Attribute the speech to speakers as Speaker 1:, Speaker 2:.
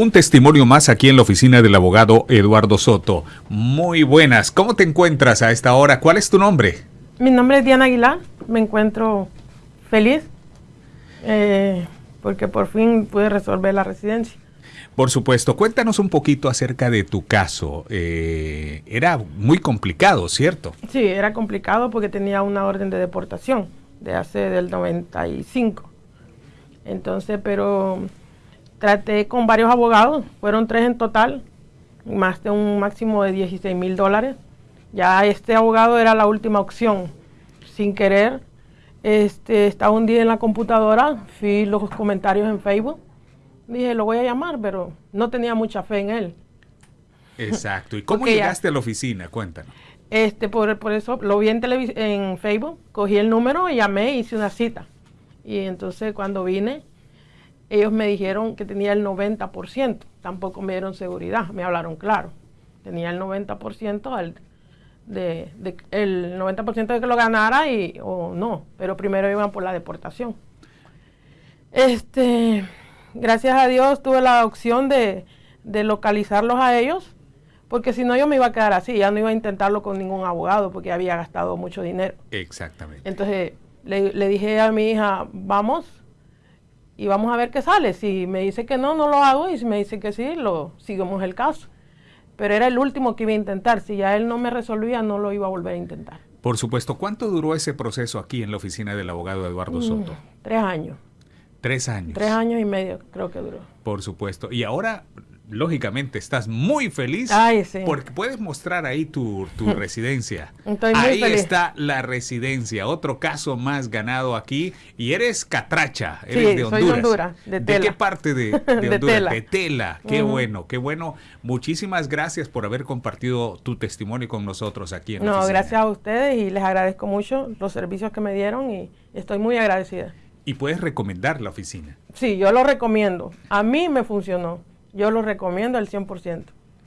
Speaker 1: Un testimonio más aquí en la oficina del abogado Eduardo Soto. Muy buenas. ¿Cómo te encuentras a esta hora? ¿Cuál es tu nombre?
Speaker 2: Mi nombre es Diana Aguilar. Me encuentro feliz eh, porque por fin pude resolver la residencia.
Speaker 1: Por supuesto. Cuéntanos un poquito acerca de tu caso. Eh, era muy complicado, ¿cierto?
Speaker 2: Sí, era complicado porque tenía una orden de deportación de hace del 95. Entonces, pero traté con varios abogados, fueron tres en total, más de un máximo de 16 mil dólares. Ya este abogado era la última opción. Sin querer, este, estaba un día en la computadora, vi los comentarios en Facebook, dije, lo voy a llamar, pero no tenía mucha fe en él.
Speaker 1: Exacto. ¿Y cómo llegaste a la oficina? Cuéntanos.
Speaker 2: Este, por, por eso lo vi en, en Facebook, cogí el número y llamé hice una cita. Y entonces cuando vine, ellos me dijeron que tenía el 90%, tampoco me dieron seguridad, me hablaron claro. Tenía el 90% de, el 90% de que lo ganara y o no, pero primero iban por la deportación. Este, gracias a Dios tuve la opción de, localizarlos a ellos, porque si no yo me iba a quedar así, ya no iba a intentarlo con ningún abogado porque había gastado mucho dinero.
Speaker 1: Exactamente.
Speaker 2: Entonces le, le dije a mi hija, vamos, y vamos a ver qué sale. Si me dice que no, no lo hago y si me dice que sí, lo sigamos el caso. Pero era el último que iba a intentar. Si ya él no me resolvía, no lo iba a volver a intentar.
Speaker 1: Por supuesto. ¿Cuánto duró ese proceso aquí en la oficina del abogado Eduardo mm, Soto?
Speaker 2: tres años.
Speaker 1: Tres años.
Speaker 2: Tres años y medio creo que duró.
Speaker 1: Por supuesto. Y ahora lógicamente estás muy feliz porque puedes mostrar ahí tu, residencia. ahí está la residencia, otro caso más ganado aquí y eres catracha, eres de Honduras. de, qué parte de, Honduras? Tela. De Tela. Qué bueno, qué bueno. Muchísimas gracias por haber compartido tu testimonio con nosotros aquí en
Speaker 2: No, gracias a ustedes y les agradezco mucho los servicios que me dieron y estoy muy agradecida.
Speaker 1: ¿Y puedes recomendar la oficina?
Speaker 2: Sí, yo lo recomiendo. A mí me funcionó. Yo lo recomiendo al 100%.